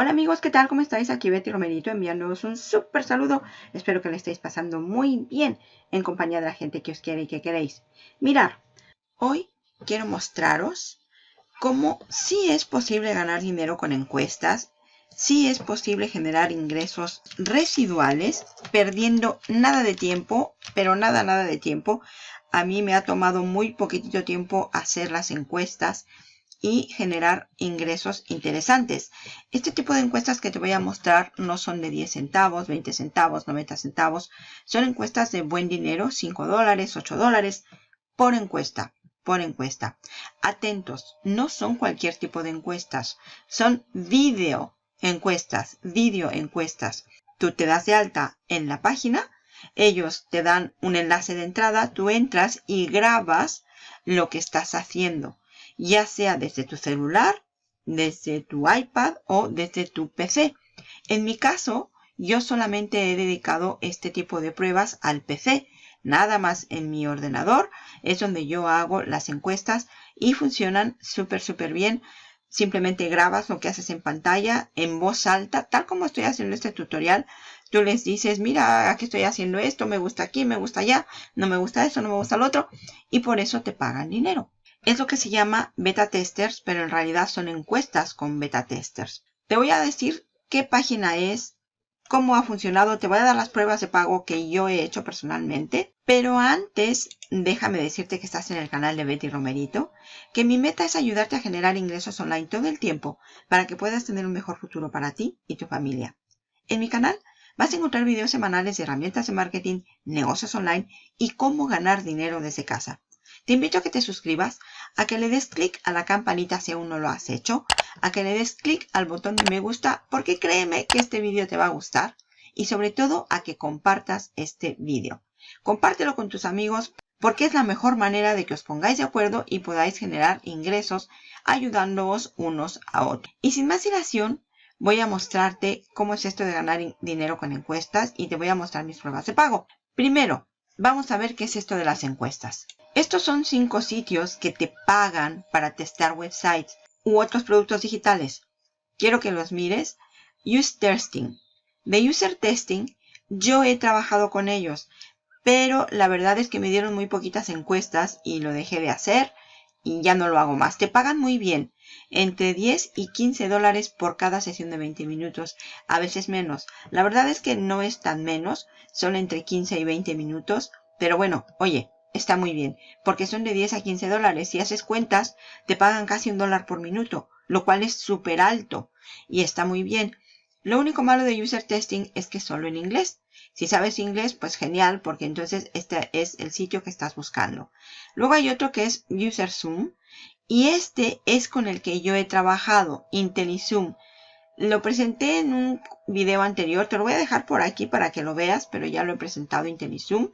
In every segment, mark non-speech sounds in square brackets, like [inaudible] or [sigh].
Hola amigos, ¿qué tal? ¿Cómo estáis? Aquí Betty Romerito enviándoos un súper saludo. Espero que le estéis pasando muy bien en compañía de la gente que os quiere y que queréis. Mirar, hoy quiero mostraros cómo sí es posible ganar dinero con encuestas, sí es posible generar ingresos residuales, perdiendo nada de tiempo, pero nada, nada de tiempo. A mí me ha tomado muy poquitito tiempo hacer las encuestas y generar ingresos interesantes. Este tipo de encuestas que te voy a mostrar no son de 10 centavos, 20 centavos, 90 centavos. Son encuestas de buen dinero, 5 dólares, 8 dólares por encuesta, por encuesta. Atentos, no son cualquier tipo de encuestas, son video encuestas, video encuestas. Tú te das de alta en la página, ellos te dan un enlace de entrada, tú entras y grabas lo que estás haciendo ya sea desde tu celular, desde tu iPad o desde tu PC. En mi caso, yo solamente he dedicado este tipo de pruebas al PC. Nada más en mi ordenador es donde yo hago las encuestas y funcionan súper, súper bien. Simplemente grabas lo que haces en pantalla en voz alta, tal como estoy haciendo este tutorial. Tú les dices, mira, aquí estoy haciendo esto, me gusta aquí, me gusta allá, no me gusta eso, no me gusta lo otro. Y por eso te pagan dinero. Es lo que se llama beta testers, pero en realidad son encuestas con beta testers. Te voy a decir qué página es, cómo ha funcionado, te voy a dar las pruebas de pago que yo he hecho personalmente. Pero antes, déjame decirte que estás en el canal de Betty Romerito, que mi meta es ayudarte a generar ingresos online todo el tiempo para que puedas tener un mejor futuro para ti y tu familia. En mi canal vas a encontrar videos semanales de herramientas de marketing, negocios online y cómo ganar dinero desde casa. Te invito a que te suscribas, a que le des clic a la campanita si aún no lo has hecho, a que le des clic al botón de me gusta porque créeme que este vídeo te va a gustar y sobre todo a que compartas este vídeo. Compártelo con tus amigos porque es la mejor manera de que os pongáis de acuerdo y podáis generar ingresos ayudándoos unos a otros. Y sin más dilación, voy a mostrarte cómo es esto de ganar dinero con encuestas y te voy a mostrar mis pruebas de pago. Primero, vamos a ver qué es esto de las encuestas. Estos son cinco sitios que te pagan para testar websites u otros productos digitales. Quiero que los mires. Use Testing. De User Testing, yo he trabajado con ellos, pero la verdad es que me dieron muy poquitas encuestas y lo dejé de hacer y ya no lo hago más. Te pagan muy bien, entre 10 y 15 dólares por cada sesión de 20 minutos, a veces menos. La verdad es que no es tan menos, son entre 15 y 20 minutos, pero bueno, oye, está muy bien, porque son de 10 a 15 dólares. Si haces cuentas, te pagan casi un dólar por minuto, lo cual es súper alto y está muy bien. Lo único malo de User Testing es que solo en inglés. Si sabes inglés, pues genial, porque entonces este es el sitio que estás buscando. Luego hay otro que es User Zoom, y este es con el que yo he trabajado, IntelliZoom. Lo presenté en un video anterior, te lo voy a dejar por aquí para que lo veas, pero ya lo he presentado IntelliZoom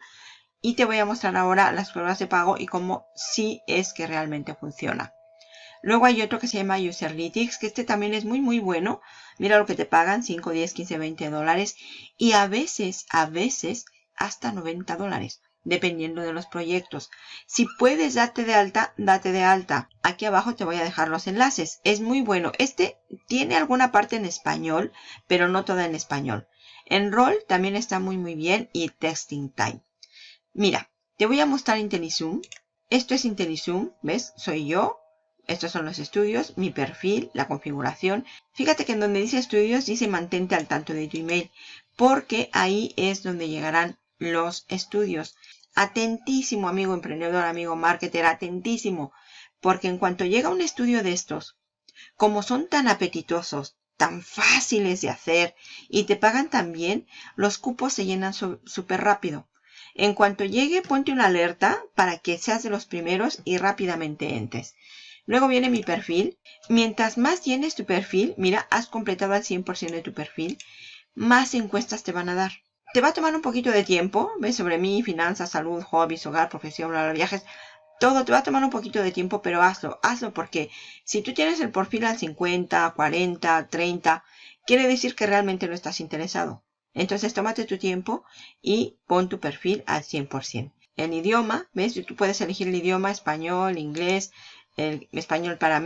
y te voy a mostrar ahora las pruebas de pago y cómo sí es que realmente funciona. Luego hay otro que se llama Userlytics, que este también es muy muy bueno. Mira lo que te pagan, 5, 10, 15, 20 dólares. Y a veces, a veces, hasta 90 dólares, dependiendo de los proyectos. Si puedes darte de alta, date de alta. Aquí abajo te voy a dejar los enlaces. Es muy bueno. Este tiene alguna parte en español, pero no toda en español. Enroll también está muy muy bien y Testing Time. Mira, te voy a mostrar IntelliZoom. Esto es IntelliZoom, ¿ves? Soy yo. Estos son los estudios, mi perfil, la configuración. Fíjate que en donde dice estudios dice mantente al tanto de tu email, porque ahí es donde llegarán los estudios. Atentísimo, amigo emprendedor, amigo marketer, atentísimo, porque en cuanto llega un estudio de estos, como son tan apetitosos, tan fáciles de hacer y te pagan tan bien, los cupos se llenan súper rápido. En cuanto llegue, ponte una alerta para que seas de los primeros y rápidamente entres. Luego viene mi perfil. Mientras más llenes tu perfil, mira, has completado al 100% de tu perfil, más encuestas te van a dar. Te va a tomar un poquito de tiempo, ves, sobre mí, finanzas, salud, hobbies, hogar, profesión, bla, bla, viajes. Todo te va a tomar un poquito de tiempo, pero hazlo, hazlo porque si tú tienes el perfil al 50, 40, 30, quiere decir que realmente no estás interesado. Entonces tómate tu tiempo y pon tu perfil al 100%. El idioma, ¿ves? Tú puedes elegir el idioma español, inglés, el español para,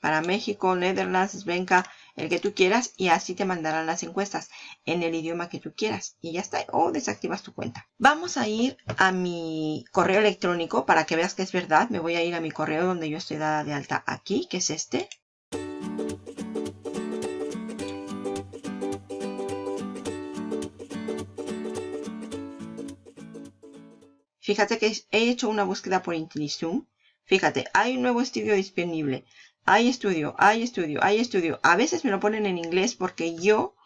para México, Netherlands, Svenka, el que tú quieras y así te mandarán las encuestas en el idioma que tú quieras y ya está, o desactivas tu cuenta. Vamos a ir a mi correo electrónico para que veas que es verdad. Me voy a ir a mi correo donde yo estoy dada de alta aquí, que es este. Fíjate que he hecho una búsqueda por IntelliZoom. Fíjate, hay un nuevo estudio disponible. Hay estudio, hay estudio, hay estudio. A veces me lo ponen en inglés porque yo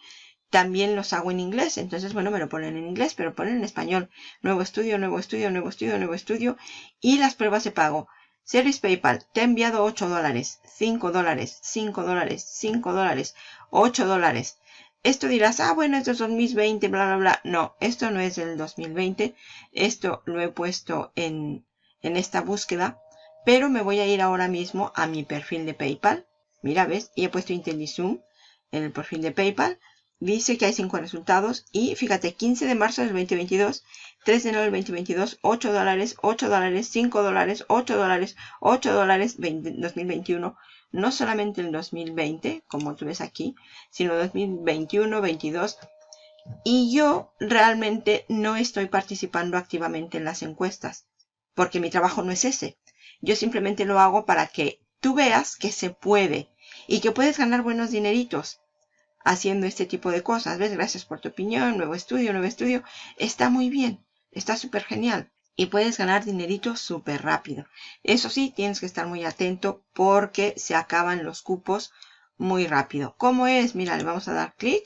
también los hago en inglés. Entonces, bueno, me lo ponen en inglés, pero ponen en español. Nuevo estudio, nuevo estudio, nuevo estudio, nuevo estudio. Y las pruebas de pago. Service PayPal, te he enviado 8 dólares, 5 dólares, 5 dólares, 5 dólares, 8 dólares. Esto dirás, ah, bueno, esto es 2020, bla, bla, bla. No, esto no es del 2020. Esto lo he puesto en, en esta búsqueda. Pero me voy a ir ahora mismo a mi perfil de PayPal. Mira, ¿ves? Y he puesto IntelliZoom en el perfil de PayPal. Dice que hay 5 resultados. Y fíjate, 15 de marzo del 2022, 3 de enero del 2022, 8 dólares, 8 dólares, 5 dólares, 8 dólares, 8 dólares, 2021 no solamente el 2020, como tú ves aquí, sino 2021, 22. Y yo realmente no estoy participando activamente en las encuestas, porque mi trabajo no es ese. Yo simplemente lo hago para que tú veas que se puede y que puedes ganar buenos dineritos haciendo este tipo de cosas. ¿Ves? Gracias por tu opinión, nuevo estudio, nuevo estudio. Está muy bien, está súper genial y puedes ganar dinerito súper rápido. Eso sí, tienes que estar muy atento porque se acaban los cupos muy rápido. ¿Cómo es? Mira, le vamos a dar clic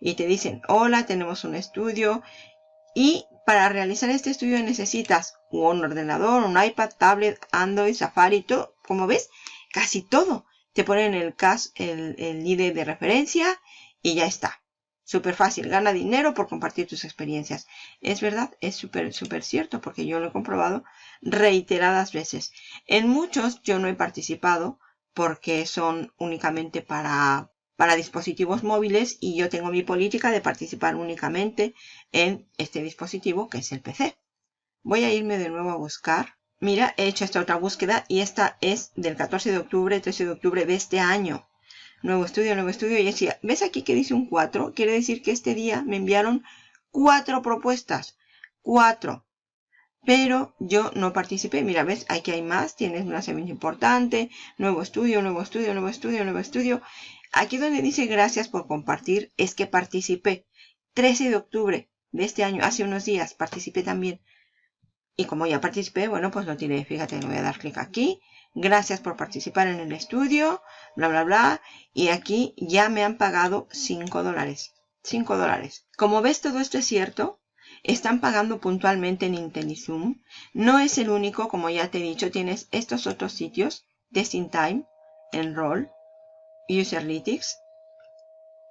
y te dicen, hola, tenemos un estudio. Y para realizar este estudio necesitas un ordenador, un iPad, tablet, Android, Safari, todo. Como ves, casi todo. Te ponen el, el, el ID de referencia y ya está. Súper fácil, gana dinero por compartir tus experiencias. Es verdad, es súper, súper cierto porque yo lo he comprobado reiteradas veces. En muchos yo no he participado porque son únicamente para, para dispositivos móviles y yo tengo mi política de participar únicamente en este dispositivo que es el PC. Voy a irme de nuevo a buscar. Mira, he hecho esta otra búsqueda y esta es del 14 de octubre, 13 de octubre de este año nuevo estudio, nuevo estudio, y decía, ¿ves aquí que dice un 4? Quiere decir que este día me enviaron cuatro propuestas, cuatro. Pero yo no participé. Mira, ¿ves? Aquí hay más. Tienes una semilla importante. Nuevo estudio, nuevo estudio, nuevo estudio, nuevo estudio. Aquí donde dice gracias por compartir es que participé. 13 de octubre de este año, hace unos días, participé también. Y como ya participé, bueno, pues lo tiré. Fíjate, le voy a dar clic aquí gracias por participar en el estudio, bla, bla, bla. Y aquí ya me han pagado 5 dólares. 5 dólares. Como ves, todo esto es cierto. Están pagando puntualmente en IntelliZoom. No es el único, como ya te he dicho, tienes estos otros sitios. Testing Time, Enroll, Userlytics,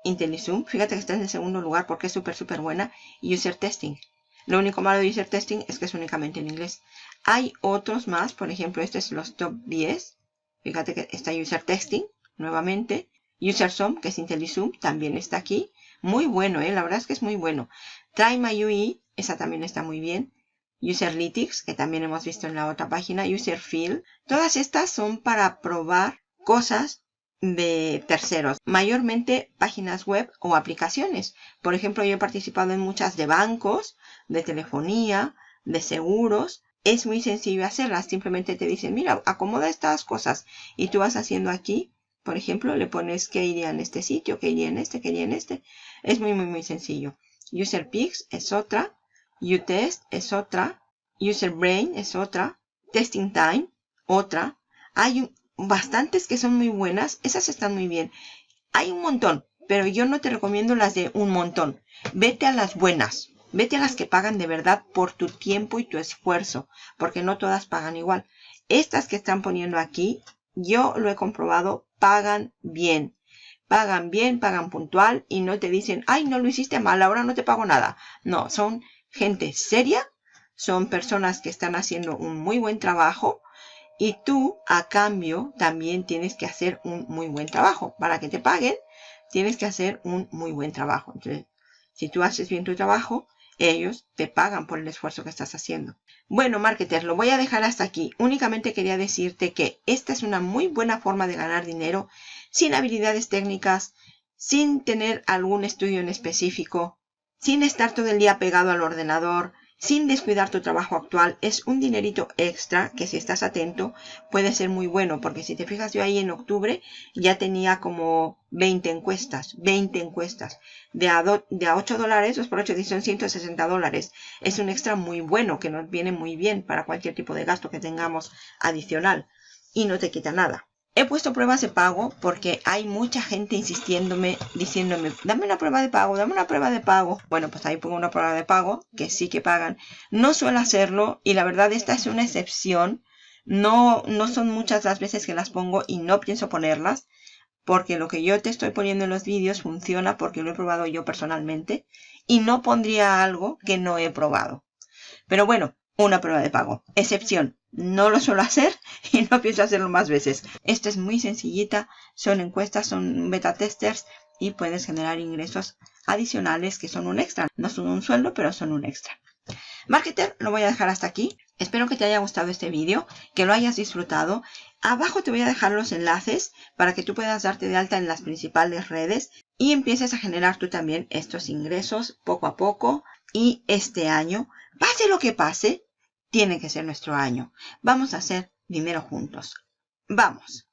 IntelliZoom. Fíjate que está en el segundo lugar porque es súper, súper buena. User Testing. Lo único malo de User Testing es que es únicamente en inglés. Hay otros más, por ejemplo, este es los top 10. Fíjate que está User Testing, nuevamente. User Zoom, que es IntelliZoom, también está aquí. Muy bueno, ¿eh? la verdad es que es muy bueno. My UI, esa también está muy bien. Userlytics, que también hemos visto en la otra página. User Field. Todas estas son para probar cosas de terceros, mayormente páginas web o aplicaciones. Por ejemplo, yo he participado en muchas de bancos, de telefonía, de seguros, es muy sencillo hacerlas. Simplemente te dicen, mira, acomoda estas cosas. Y tú vas haciendo aquí, por ejemplo, le pones que iría en este sitio, que iría en este, que iría en este. Es muy, muy, muy sencillo. UserPix es otra. UTest es otra. UserBrain es otra. Testing Time, otra. Hay bastantes que son muy buenas. Esas están muy bien. Hay un montón, pero yo no te recomiendo las de un montón. Vete a las buenas. Vete a las que pagan de verdad por tu tiempo y tu esfuerzo, porque no todas pagan igual. Estas que están poniendo aquí, yo lo he comprobado, pagan bien. Pagan bien, pagan puntual y no te dicen, ay, no lo hiciste mal, ahora no te pago nada. No, son gente seria, son personas que están haciendo un muy buen trabajo y tú a cambio también tienes que hacer un muy buen trabajo. Para que te paguen, tienes que hacer un muy buen trabajo. Entonces, si tú haces bien tu trabajo, ellos te pagan por el esfuerzo que estás haciendo. Bueno, marketer, lo voy a dejar hasta aquí. Únicamente quería decirte que esta es una muy buena forma de ganar dinero sin habilidades técnicas, sin tener algún estudio en específico, sin estar todo el día pegado al ordenador, sin descuidar tu trabajo actual. Es un dinerito extra que si estás atento puede ser muy bueno. Porque si te fijas yo ahí en octubre ya tenía como 20 encuestas. 20 encuestas. De a, a 8 dólares, 2 por 8 son 160 dólares. Es un extra muy bueno que nos viene muy bien para cualquier tipo de gasto que tengamos adicional. Y no te quita nada. He puesto pruebas de pago porque hay mucha gente insistiéndome, diciéndome, dame una prueba de pago, dame una prueba de pago. Bueno, pues ahí pongo una prueba de pago, que sí que pagan. No suelo hacerlo y la verdad esta es una excepción. No, no son muchas las veces que las pongo y no pienso ponerlas. Porque lo que yo te estoy poniendo en los vídeos funciona porque lo he probado yo personalmente. Y no pondría algo que no he probado. Pero bueno, una prueba de pago. Excepción. No lo suelo hacer [laughs] y no pienso hacerlo más veces. Esta es muy sencillita. Son encuestas, son beta testers y puedes generar ingresos adicionales que son un extra. No son un sueldo, pero son un extra. Marketer, lo voy a dejar hasta aquí. Espero que te haya gustado este vídeo, que lo hayas disfrutado. Abajo te voy a dejar los enlaces para que tú puedas darte de alta en las principales redes y empieces a generar tú también estos ingresos poco a poco y este año Pase lo que pase, tiene que ser nuestro año. Vamos a hacer dinero juntos. Vamos.